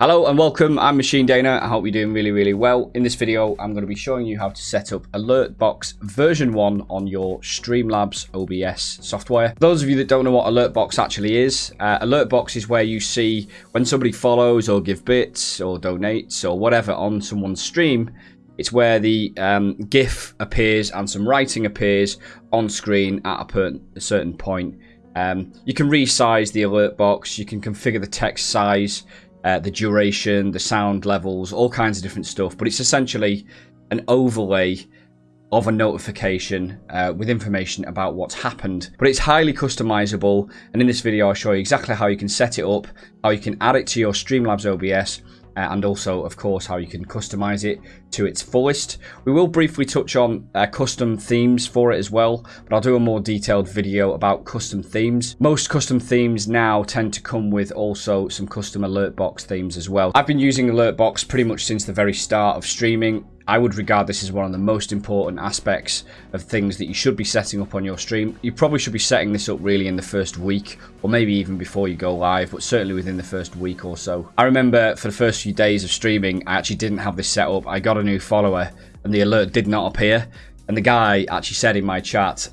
Hello and welcome, I'm Machine Dana, I hope you're doing really really well. In this video I'm going to be showing you how to set up Alertbox version 1 on your Streamlabs OBS software. For those of you that don't know what Alertbox actually is, uh, Alertbox is where you see when somebody follows or give bits or donates or whatever on someone's stream, it's where the um, GIF appears and some writing appears on screen at a, a certain point. Um, you can resize the alert box, you can configure the text size, uh, the duration, the sound levels, all kinds of different stuff. But it's essentially an overlay of a notification uh, with information about what's happened. But it's highly customizable. And in this video, I'll show you exactly how you can set it up, how you can add it to your Streamlabs OBS, and also, of course, how you can customize it to its fullest. We will briefly touch on uh, custom themes for it as well, but I'll do a more detailed video about custom themes. Most custom themes now tend to come with also some custom alert box themes as well. I've been using alert box pretty much since the very start of streaming. I would regard this as one of the most important aspects of things that you should be setting up on your stream. You probably should be setting this up really in the first week or maybe even before you go live, but certainly within the first week or so. I remember for the first few days of streaming, I actually didn't have this set up. I got a new follower and the alert did not appear. And the guy actually said in my chat,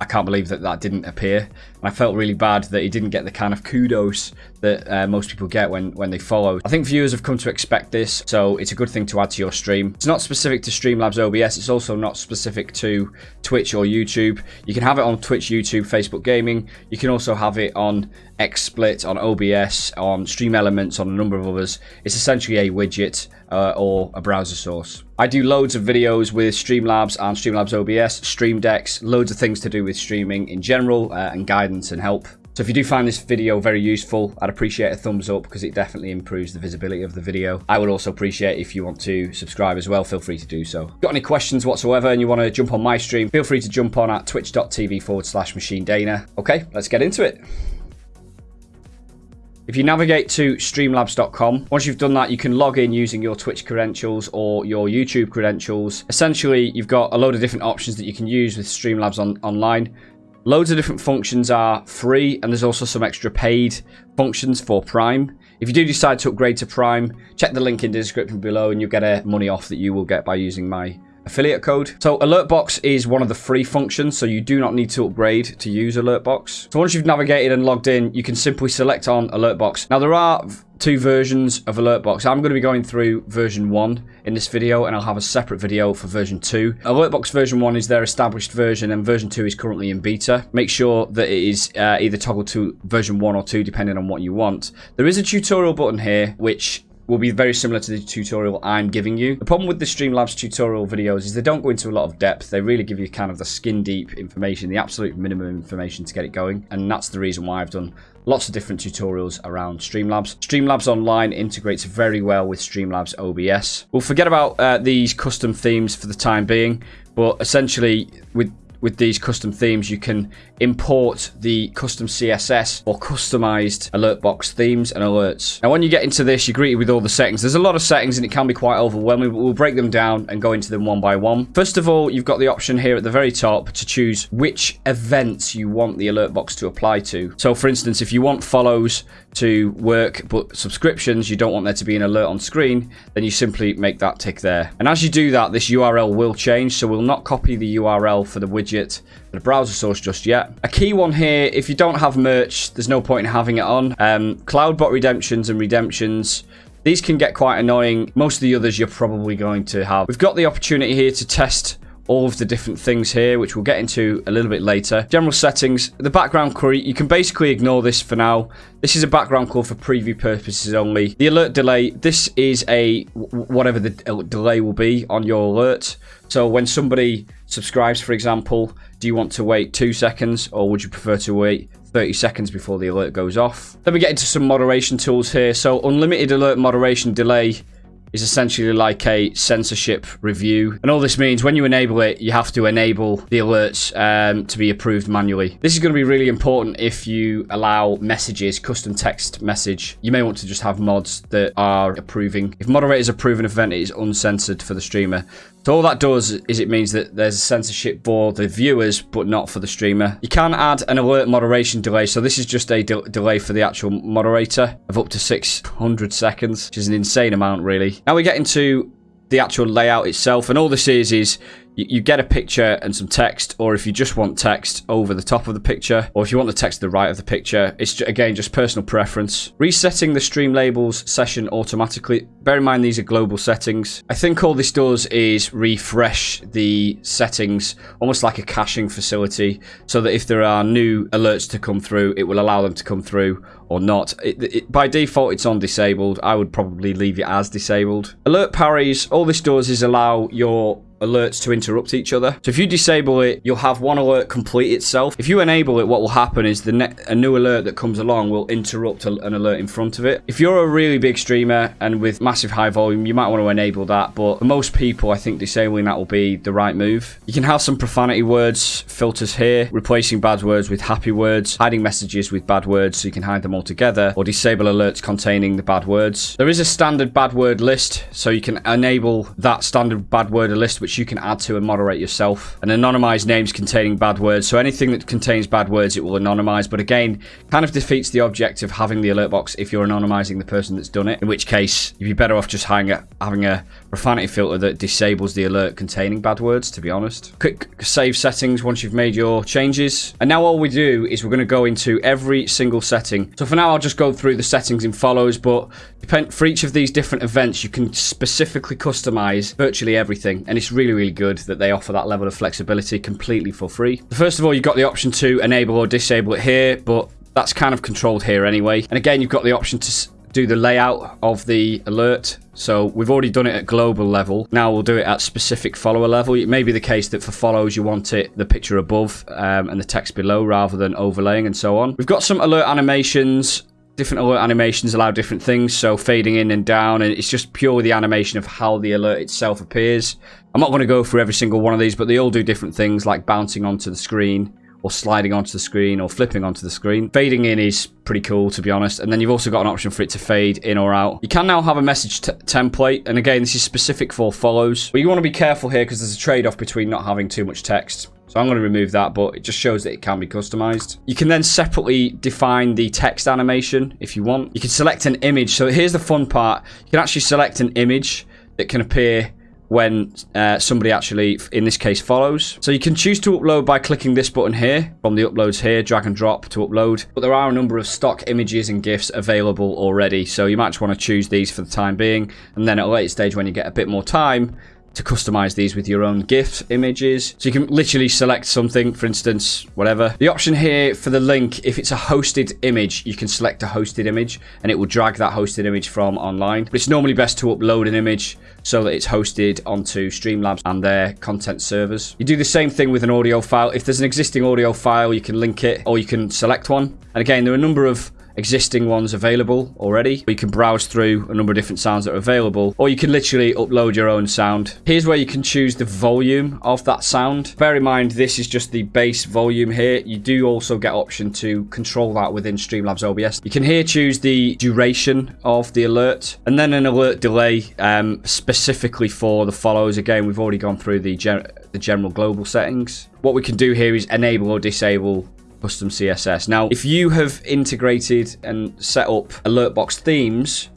I can't believe that that didn't appear. I felt really bad that he didn't get the kind of kudos that uh, most people get when, when they follow. I think viewers have come to expect this, so it's a good thing to add to your stream. It's not specific to Streamlabs OBS. It's also not specific to Twitch or YouTube. You can have it on Twitch, YouTube, Facebook Gaming. You can also have it on XSplit, on OBS, on Stream Elements, on a number of others. It's essentially a widget uh, or a browser source. I do loads of videos with Streamlabs and Streamlabs OBS, Stream Decks, loads of things to do with streaming in general uh, and guidance and help. So if you do find this video very useful, I'd appreciate a thumbs up because it definitely improves the visibility of the video. I would also appreciate if you want to subscribe as well, feel free to do so. Got any questions whatsoever and you want to jump on my stream, feel free to jump on at twitch.tv forward slash machine dana. Okay, let's get into it. If you navigate to streamlabs.com, once you've done that, you can log in using your Twitch credentials or your YouTube credentials. Essentially, you've got a load of different options that you can use with Streamlabs on, online. Loads of different functions are free, and there's also some extra paid functions for Prime. If you do decide to upgrade to Prime, check the link in the description below and you'll get a money off that you will get by using my affiliate code. So Alertbox is one of the free functions, so you do not need to upgrade to use Alertbox. So once you've navigated and logged in, you can simply select on Alertbox. Now there are two versions of Alertbox. I'm going to be going through version 1 in this video, and I'll have a separate video for version 2. Alertbox version 1 is their established version, and version 2 is currently in beta. Make sure that it is uh, either toggled to version 1 or 2, depending on what you want. There is a tutorial button here, which will be very similar to the tutorial I'm giving you. The problem with the Streamlabs tutorial videos is they don't go into a lot of depth. They really give you kind of the skin deep information, the absolute minimum information to get it going. And that's the reason why I've done lots of different tutorials around Streamlabs. Streamlabs Online integrates very well with Streamlabs OBS. We'll forget about uh, these custom themes for the time being, but essentially with with these custom themes, you can import the custom CSS or customized alert box themes and alerts. Now, when you get into this, you're greeted with all the settings. There's a lot of settings and it can be quite overwhelming, but we'll break them down and go into them one by one. First of all, you've got the option here at the very top to choose which events you want the alert box to apply to. So, for instance, if you want follows to work, but subscriptions, you don't want there to be an alert on screen, then you simply make that tick there. And as you do that, this URL will change, so we'll not copy the URL for the widget widget the browser source just yet. A key one here, if you don't have merch, there's no point in having it on. Um, Cloudbot redemptions and redemptions, these can get quite annoying. Most of the others you're probably going to have. We've got the opportunity here to test all of the different things here, which we'll get into a little bit later. General settings, the background query, you can basically ignore this for now. This is a background color for preview purposes only. The alert delay, this is a whatever the delay will be on your alert. So when somebody subscribes, for example, do you want to wait two seconds or would you prefer to wait 30 seconds before the alert goes off? Then we get into some moderation tools here. So unlimited alert moderation delay is essentially like a censorship review. And all this means when you enable it, you have to enable the alerts um, to be approved manually. This is going to be really important if you allow messages, custom text message. You may want to just have mods that are approving. If moderators approve an event, it is uncensored for the streamer. So all that does is it means that there's a censorship for the viewers, but not for the streamer. You can add an alert moderation delay. So this is just a de delay for the actual moderator of up to 600 seconds, which is an insane amount, really. Now we get into the actual layout itself. And all this is, is you, get a picture and some text, or if you just want text over the top of the picture, or if you want the text to the right of the picture, it's again just personal preference. Resetting the stream labels session automatically. Bear in mind these are global settings. I think all this does is refresh the settings, almost like a caching facility, so that if there are new alerts to come through, it will allow them to come through or not. It, it, by default, it's on disabled. I would probably leave it as disabled. Alert parries, all this does is allow your alerts to interrupt each other. So if you disable it, you'll have one alert complete itself. If you enable it, what will happen is the a new alert that comes along will interrupt an alert in front of it. If you're a really big streamer and with massive high volume, you might want to enable that. But for most people, I think disabling that will be the right move. You can have some profanity words filters here, replacing bad words with happy words, hiding messages with bad words so you can hide them all together, or disable alerts containing the bad words. There is a standard bad word list, so you can enable that standard bad word list, which which you can add to and moderate yourself. And anonymize names containing bad words. So anything that contains bad words, it will anonymize. But again, kind of defeats the object of having the alert box if you're anonymizing the person that's done it. In which case, you'd be better off just a, having a profanity filter that disables the alert containing bad words, to be honest. Quick save settings once you've made your changes. And now all we do is we're going to go into every single setting. So for now, I'll just go through the settings in follows, but for each of these different events, you can specifically customize virtually everything. And it's really really, good that they offer that level of flexibility completely for free. First of all, you've got the option to enable or disable it here, but that's kind of controlled here anyway. And again, you've got the option to do the layout of the alert. So we've already done it at global level. Now we'll do it at specific follower level. It may be the case that for follows you want it the picture above um, and the text below rather than overlaying and so on. We've got some alert animations different alert animations allow different things so fading in and down and it's just purely the animation of how the alert itself appears i'm not going to go through every single one of these but they all do different things like bouncing onto the screen or sliding onto the screen or flipping onto the screen. Fading in is pretty cool, to be honest. And then you've also got an option for it to fade in or out. You can now have a message template. And again, this is specific for follows. But you want to be careful here because there's a trade-off between not having too much text. So I'm going to remove that, but it just shows that it can be customized. You can then separately define the text animation if you want. You can select an image. So here's the fun part. You can actually select an image that can appear when uh, somebody actually, in this case, follows. So you can choose to upload by clicking this button here, from the uploads here, drag and drop to upload. But there are a number of stock images and GIFs available already, so you might just want to choose these for the time being. And then at a later stage, when you get a bit more time, to customize these with your own GIF images. So you can literally select something, for instance, whatever. The option here for the link, if it's a hosted image, you can select a hosted image and it will drag that hosted image from online. But it's normally best to upload an image so that it's hosted onto Streamlabs and their content servers. You do the same thing with an audio file. If there's an existing audio file, you can link it or you can select one. And again, there are a number of existing ones available already. You can browse through a number of different sounds that are available, or you can literally upload your own sound. Here's where you can choose the volume of that sound. Bear in mind, this is just the base volume here. You do also get option to control that within Streamlabs OBS. You can here choose the duration of the alert, and then an alert delay um, specifically for the follows. Again, we've already gone through the, gen the general global settings. What we can do here is enable or disable custom CSS. Now, if you have integrated and set up alert box themes,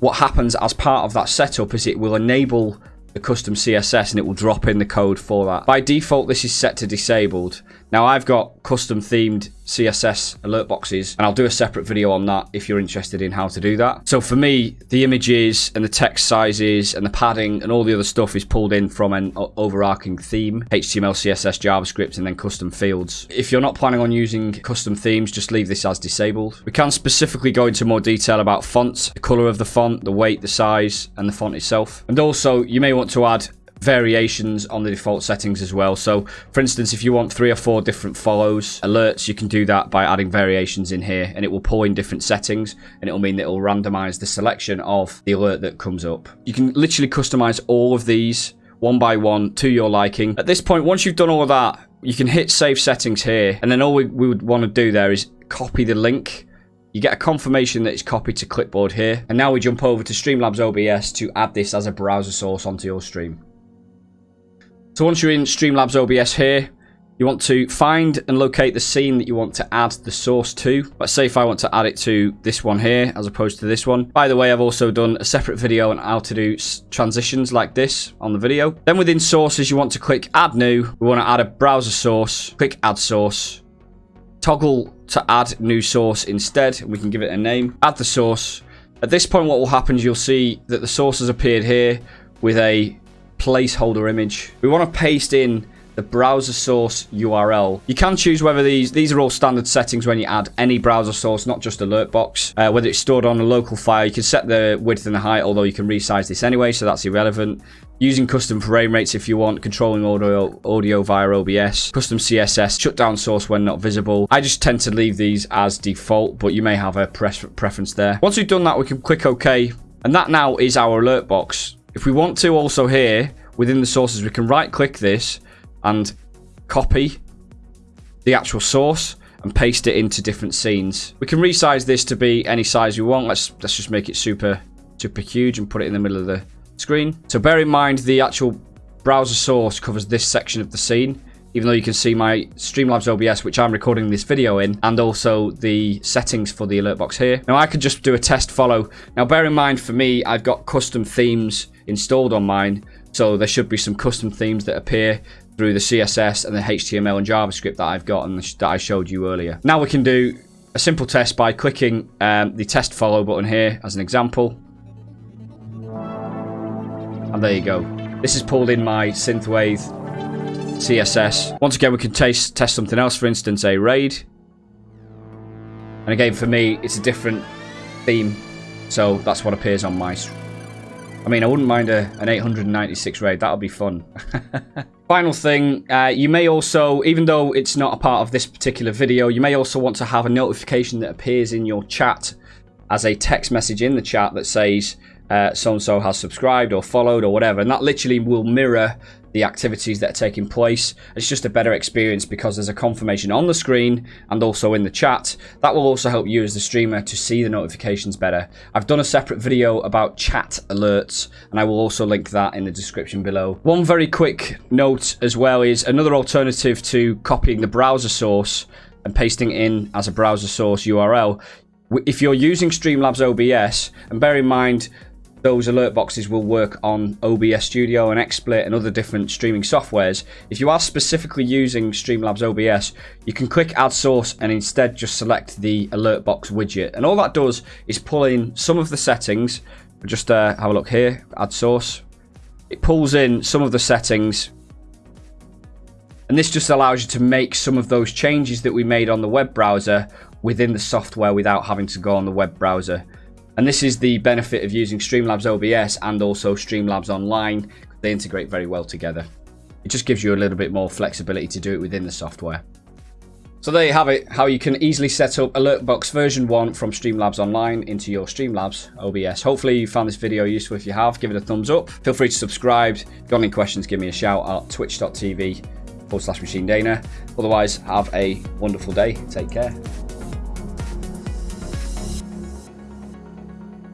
what happens as part of that setup is it will enable the custom CSS and it will drop in the code for that. By default, this is set to disabled. Now I've got custom themed CSS alert boxes and I'll do a separate video on that if you're interested in how to do that. So for me, the images and the text sizes and the padding and all the other stuff is pulled in from an overarching theme, HTML, CSS, JavaScript, and then custom fields. If you're not planning on using custom themes, just leave this as disabled. We can specifically go into more detail about fonts, the color of the font, the weight, the size, and the font itself. And also, you may want to add variations on the default settings as well. So, for instance, if you want three or four different follows, alerts, you can do that by adding variations in here and it will pull in different settings and it will mean that it will randomize the selection of the alert that comes up. You can literally customize all of these one by one to your liking. At this point, once you've done all of that, you can hit save settings here and then all we, we would want to do there is copy the link you get a confirmation that it's copied to clipboard here. And now we jump over to Streamlabs OBS to add this as a browser source onto your stream. So once you're in Streamlabs OBS here, you want to find and locate the scene that you want to add the source to. Let's say if I want to add it to this one here as opposed to this one. By the way, I've also done a separate video on how to do transitions like this on the video. Then within sources, you want to click add new. We want to add a browser source. Click add source. Toggle to add new source instead. We can give it a name. Add the source. At this point, what will happen is you'll see that the source has appeared here with a placeholder image. We want to paste in the browser source URL. You can choose whether these, these are all standard settings when you add any browser source, not just alert box. Uh, whether it's stored on a local file, you can set the width and the height, although you can resize this anyway, so that's irrelevant. Using custom frame rates if you want, controlling audio, audio via OBS, custom CSS, shut down source when not visible. I just tend to leave these as default, but you may have a preference there. Once we've done that, we can click OK. And that now is our alert box. If we want to also here, within the sources, we can right click this and copy the actual source and paste it into different scenes. We can resize this to be any size we want. Let's let's just make it super super huge and put it in the middle of the screen. So bear in mind the actual browser source covers this section of the scene even though you can see my Streamlabs OBS, which I'm recording this video in, and also the settings for the alert box here. Now, I could just do a test follow. Now, bear in mind, for me, I've got custom themes installed on mine, so there should be some custom themes that appear through the CSS and the HTML and JavaScript that I've got and that I showed you earlier. Now we can do a simple test by clicking um, the test follow button here as an example. And there you go. This is pulled in my synthwave CSS. Once again, we can taste, test something else, for instance, a raid. And again, for me, it's a different theme. So that's what appears on my I mean, I wouldn't mind a, an 896 raid. That'll be fun. Final thing, uh, you may also, even though it's not a part of this particular video, you may also want to have a notification that appears in your chat as a text message in the chat that says Uh, so-and-so has subscribed or followed or whatever. And that literally will mirror the activities that are taking place. It's just a better experience because there's a confirmation on the screen and also in the chat. That will also help you as the streamer to see the notifications better. I've done a separate video about chat alerts and I will also link that in the description below. One very quick note as well is another alternative to copying the browser source and pasting in as a browser source URL. If you're using Streamlabs OBS, and bear in mind those alert boxes will work on OBS Studio and XSplit and other different streaming softwares. If you are specifically using Streamlabs OBS, you can click Add Source and instead just select the alert box widget. And all that does is pull in some of the settings. Just uh, have a look here, Add Source. It pulls in some of the settings and this just allows you to make some of those changes that we made on the web browser within the software without having to go on the web browser. And this is the benefit of using Streamlabs OBS and also Streamlabs Online. They integrate very well together. It just gives you a little bit more flexibility to do it within the software. So there you have it, how you can easily set up Alertbox version 1 from Streamlabs Online into your Streamlabs OBS. Hopefully you found this video useful. If you have, give it a thumbs up. Feel free to subscribe. If you've got any questions, give me a shout at twitch.tv forward slash machine Dana. Otherwise, have a wonderful day. Take care.